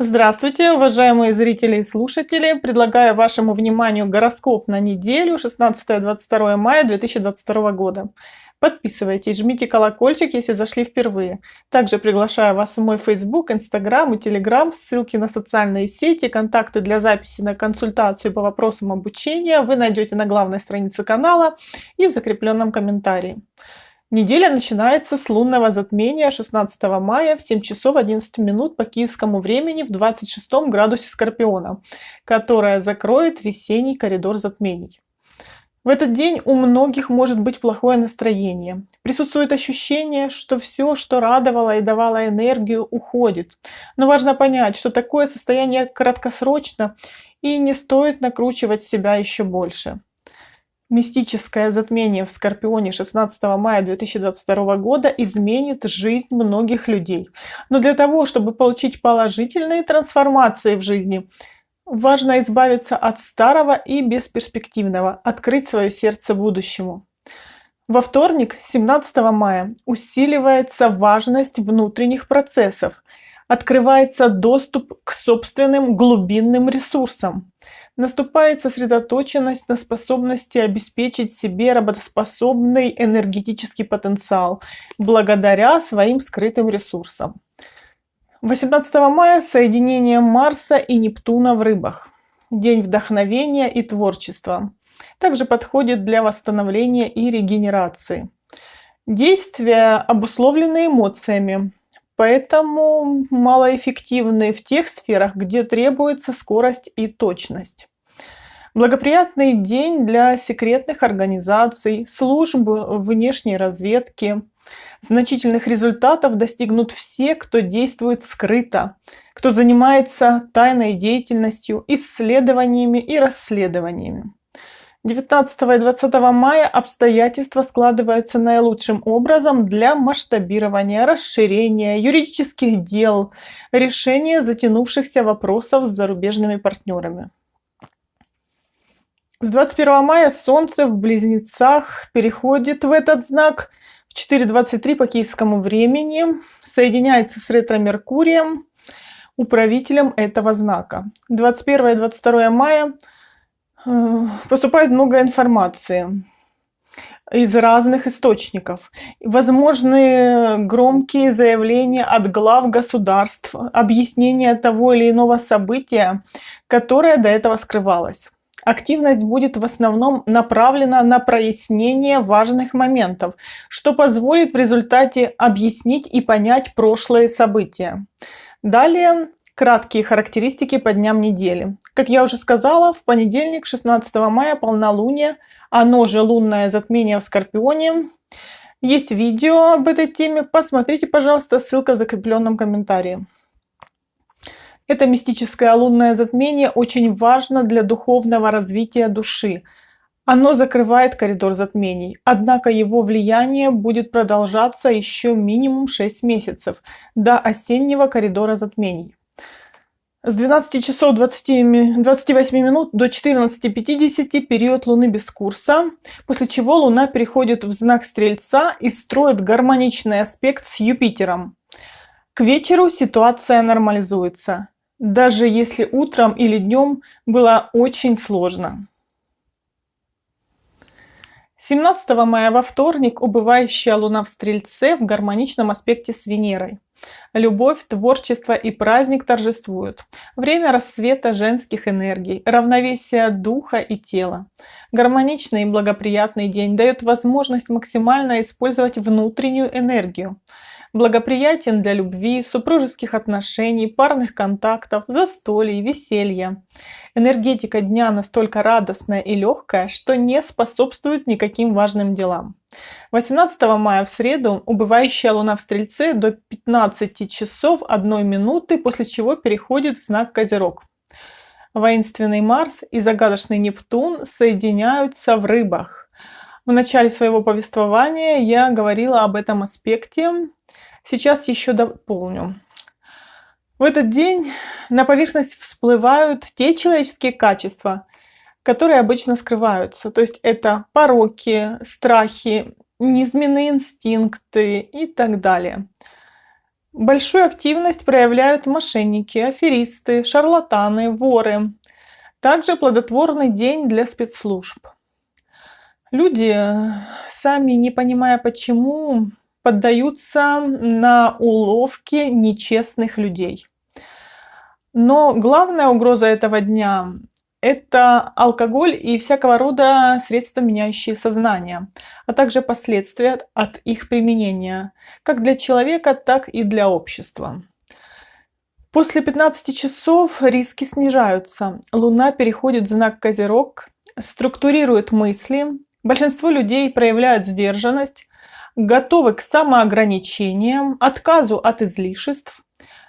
Здравствуйте, уважаемые зрители и слушатели! Предлагаю вашему вниманию гороскоп на неделю 16-22 мая 2022 года. Подписывайтесь, жмите колокольчик, если зашли впервые. Также приглашаю вас в мой Facebook, Instagram и Telegram. Ссылки на социальные сети, контакты для записи на консультацию по вопросам обучения вы найдете на главной странице канала и в закрепленном комментарии. Неделя начинается с лунного затмения 16 мая в 7 часов 11 минут по киевскому времени в 26 градусе Скорпиона, которое закроет весенний коридор затмений. В этот день у многих может быть плохое настроение. Присутствует ощущение, что все, что радовало и давало энергию, уходит. Но важно понять, что такое состояние краткосрочно и не стоит накручивать себя еще больше. Мистическое затмение в Скорпионе 16 мая 2022 года изменит жизнь многих людей. Но для того, чтобы получить положительные трансформации в жизни, важно избавиться от старого и бесперспективного, открыть свое сердце будущему. Во вторник, 17 мая, усиливается важность внутренних процессов, открывается доступ к собственным глубинным ресурсам. Наступает сосредоточенность на способности обеспечить себе работоспособный энергетический потенциал благодаря своим скрытым ресурсам. 18 мая соединение Марса и Нептуна в рыбах. День вдохновения и творчества. Также подходит для восстановления и регенерации. Действия обусловлены эмоциями, поэтому малоэффективны в тех сферах, где требуется скорость и точность. Благоприятный день для секретных организаций, служб внешней разведки. Значительных результатов достигнут все, кто действует скрыто, кто занимается тайной деятельностью, исследованиями и расследованиями. 19 и 20 мая обстоятельства складываются наилучшим образом для масштабирования, расширения юридических дел, решения затянувшихся вопросов с зарубежными партнерами. С 21 мая Солнце в Близнецах переходит в этот знак в 4.23 по киевскому времени, соединяется с ретро-меркурием, управителем этого знака. 21 и 22 мая поступает много информации из разных источников. Возможны громкие заявления от глав государств, объяснение того или иного события, которое до этого скрывалось. Активность будет в основном направлена на прояснение важных моментов, что позволит в результате объяснить и понять прошлые события. Далее Краткие характеристики по дням недели. Как я уже сказала, в понедельник, 16 мая, полнолуние, оно же лунное затмение в Скорпионе. Есть видео об этой теме, посмотрите, пожалуйста, ссылка в закрепленном комментарии. Это мистическое лунное затмение очень важно для духовного развития души. Оно закрывает коридор затмений, однако его влияние будет продолжаться еще минимум 6 месяцев, до осеннего коридора затмений. С 12 часов 20, 28 минут до 14.50 период Луны без курса, после чего Луна переходит в знак Стрельца и строит гармоничный аспект с Юпитером. К вечеру ситуация нормализуется, даже если утром или днем было очень сложно. 17 мая во вторник убывающая Луна в Стрельце в гармоничном аспекте с Венерой. Любовь, творчество и праздник торжествуют. Время рассвета женских энергий, равновесия духа и тела. Гармоничный и благоприятный день дает возможность максимально использовать внутреннюю энергию благоприятен для любви, супружеских отношений, парных контактов, застолий, веселья. Энергетика дня настолько радостная и легкая, что не способствует никаким важным делам. 18 мая в среду убывающая луна в Стрельце до 15 часов 1 минуты, после чего переходит в знак Козерог. Воинственный Марс и загадочный Нептун соединяются в рыбах. В начале своего повествования я говорила об этом аспекте Сейчас еще дополню. В этот день на поверхность всплывают те человеческие качества, которые обычно скрываются. То есть это пороки, страхи, низменные инстинкты и так далее. Большую активность проявляют мошенники, аферисты, шарлатаны, воры. Также плодотворный день для спецслужб. Люди, сами не понимая почему, поддаются на уловки нечестных людей. Но главная угроза этого дня это алкоголь и всякого рода средства, меняющие сознание, а также последствия от их применения, как для человека, так и для общества. После 15 часов риски снижаются. Луна переходит в знак Козерог, структурирует мысли. Большинство людей проявляют сдержанность, готовы к самоограничениям, отказу от излишеств,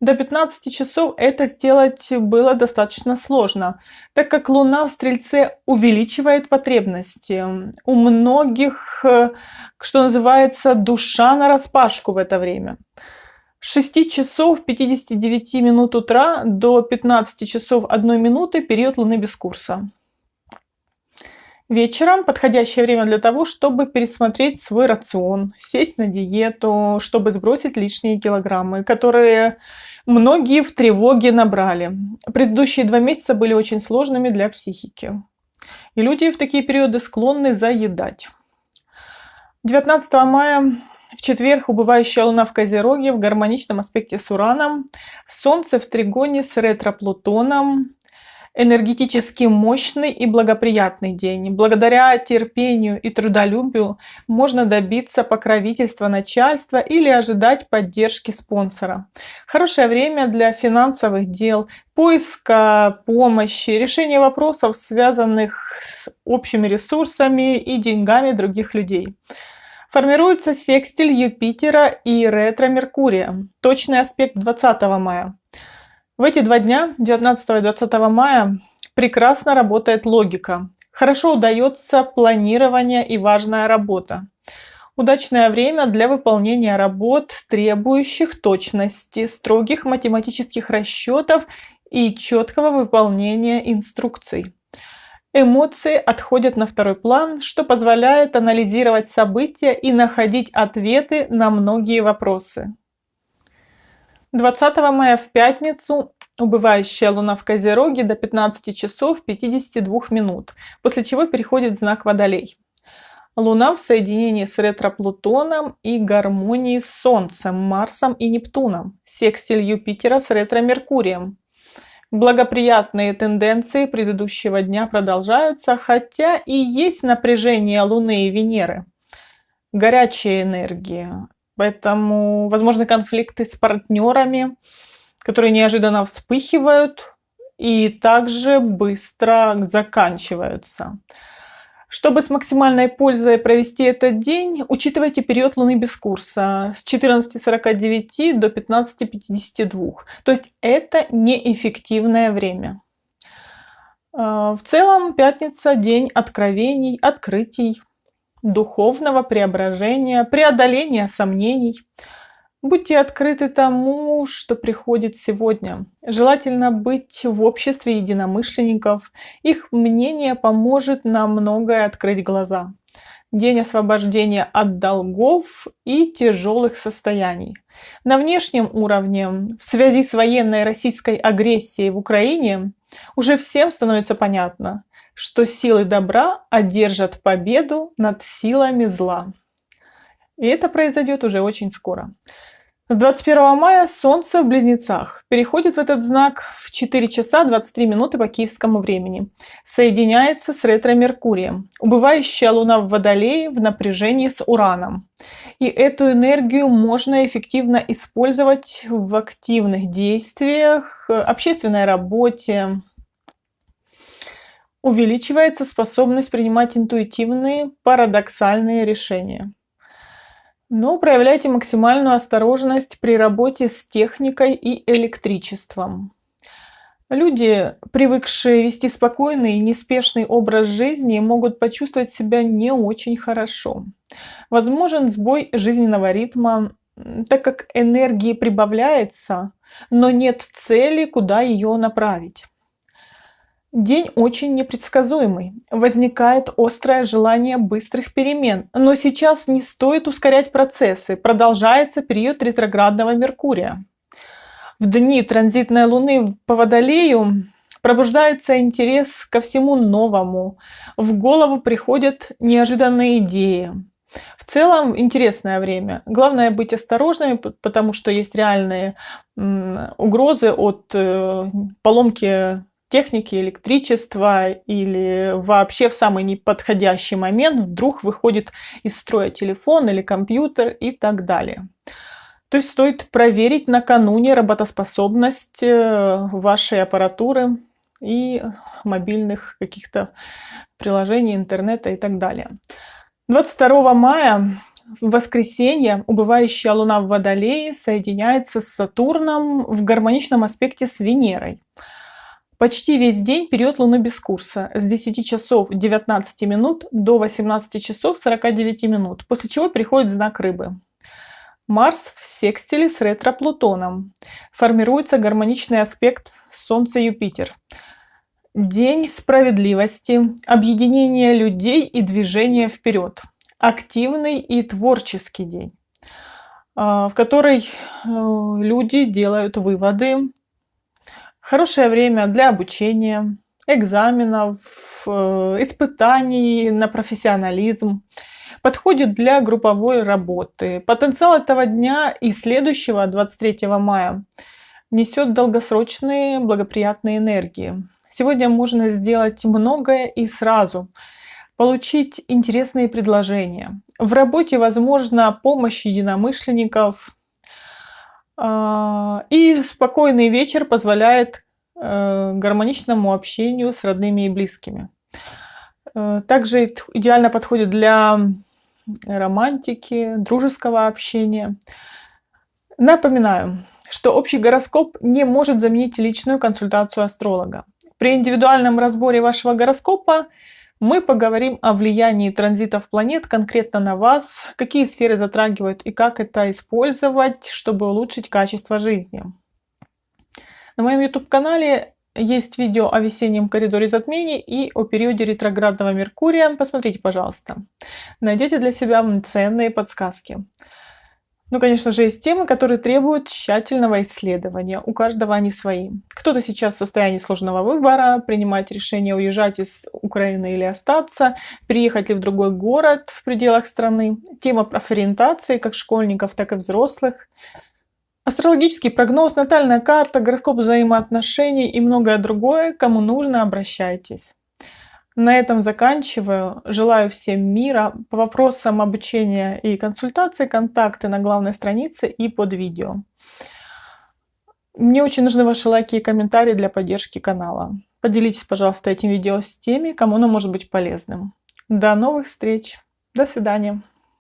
до 15 часов это сделать было достаточно сложно, так как Луна в Стрельце увеличивает потребности. У многих, э, что называется, душа на распашку в это время. С 6 часов 59 минут утра до 15 часов 1 минуты период Луны без курса. Вечером подходящее время для того, чтобы пересмотреть свой рацион, сесть на диету, чтобы сбросить лишние килограммы, которые Многие в тревоге набрали. Предыдущие два месяца были очень сложными для психики. И люди в такие периоды склонны заедать. 19 мая в четверг убывающая Луна в Козероге в гармоничном аспекте с Ураном, Солнце в Тригоне с ретро-Плутоном, энергетически мощный и благоприятный день. Благодаря терпению и трудолюбию можно добиться покровительства начальства или ожидать поддержки спонсора. Хорошее время для финансовых дел, поиска помощи, решения вопросов, связанных с общими ресурсами и деньгами других людей. Формируется секстиль Юпитера и ретро-Меркурия. Точный аспект 20 мая. В эти два дня, 19 и 20 мая, прекрасно работает логика. Хорошо удается планирование и важная работа. Удачное время для выполнения работ, требующих точности, строгих математических расчетов и четкого выполнения инструкций. Эмоции отходят на второй план, что позволяет анализировать события и находить ответы на многие вопросы. 20 мая в пятницу убывающая луна в Козероге до 15 часов 52 минут, после чего переходит в знак Водолей. Луна в соединении с ретро-Плутоном и гармонии с Солнцем, Марсом и Нептуном, секстиль Юпитера с ретро-Меркурием. Благоприятные тенденции предыдущего дня продолжаются, хотя и есть напряжение Луны и Венеры. Горячая энергия, Поэтому возможны конфликты с партнерами, которые неожиданно вспыхивают и также быстро заканчиваются. Чтобы с максимальной пользой провести этот день, учитывайте период Луны без курса с 14.49 до 15.52. То есть это неэффективное время. А, в целом пятница – день откровений, открытий, духовного преображения, преодоления сомнений. Будьте открыты тому, что приходит сегодня. Желательно быть в обществе единомышленников. Их мнение поможет нам многое открыть глаза. День освобождения от долгов и тяжелых состояний. На внешнем уровне, в связи с военной российской агрессией в Украине, уже всем становится понятно, что силы добра одержат победу над силами зла. И это произойдет уже очень скоро. С 21 мая Солнце в Близнецах переходит в этот знак в 4 часа 23 минуты по киевскому времени. Соединяется с ретро-Меркурием. Убывающая Луна в Водолее в напряжении с Ураном. И эту энергию можно эффективно использовать в активных действиях, общественной работе, увеличивается способность принимать интуитивные, парадоксальные решения. Но проявляйте максимальную осторожность при работе с техникой и электричеством. Люди, привыкшие вести спокойный и неспешный образ жизни, могут почувствовать себя не очень хорошо. Возможен сбой жизненного ритма, так как энергии прибавляется, но нет цели, куда ее направить. День очень непредсказуемый. Возникает острое желание быстрых перемен. Но сейчас не стоит ускорять процессы. Продолжается период ретроградного Меркурия. В дни транзитной Луны по Водолею пробуждается интерес ко всему новому. В голову приходят неожиданные идеи. В целом интересное время. Главное быть осторожными, потому что есть реальные угрозы от э, поломки техники, электричества или вообще в самый неподходящий момент вдруг выходит из строя телефон или компьютер и так далее. То есть стоит проверить накануне работоспособность э, вашей аппаратуры и мобильных каких-то приложений, интернета и так далее. 22 мая в воскресенье убывающая Луна в Водолее соединяется с Сатурном в гармоничном аспекте с Венерой. Почти весь день период Луны без курса с 10 часов 19 минут до 18 часов 49 минут, после чего приходит знак Рыбы. Марс в секстиле с ретро-Плутоном. Формируется гармоничный аспект Солнце-Юпитер. День справедливости, объединения людей и движения вперед. Активный и творческий день, а, в который э, люди делают выводы. Хорошее время для обучения, экзаменов, э, испытаний на профессионализм. Подходит для групповой работы. Потенциал этого дня и следующего, 23 мая, несет долгосрочные благоприятные энергии. Сегодня можно сделать многое и сразу, получить интересные предложения. В работе возможна помощь единомышленников, и спокойный вечер позволяет э, гармоничному общению с родными и близкими. Э, также идеально подходит для романтики, дружеского общения. Напоминаю, что общий гороскоп не может заменить личную консультацию астролога. При индивидуальном разборе вашего гороскопа мы поговорим о влиянии транзитов планет конкретно на вас, какие сферы затрагивают и как это использовать, чтобы улучшить качество жизни. На моем YouTube-канале есть видео о весеннем коридоре затмений и о периоде ретроградного Меркурия. Посмотрите, пожалуйста. Найдете для себя ценные подсказки. Ну, конечно же, есть темы, которые требуют тщательного исследования. У каждого они свои. Кто-то сейчас в состоянии сложного выбора, принимать решение уезжать из Украины или остаться, переехать ли в другой город в пределах страны. Тема профориентации как школьников, так и взрослых. Астрологический прогноз, натальная карта, гороскоп взаимоотношений и многое другое. Кому нужно, обращайтесь. На этом заканчиваю. Желаю всем мира. По вопросам обучения и консультации контакты на главной странице и под видео. Мне очень нужны ваши лайки и комментарии для поддержки канала. Поделитесь, пожалуйста, этим видео с теми, кому оно может быть полезным. До новых встреч. До свидания.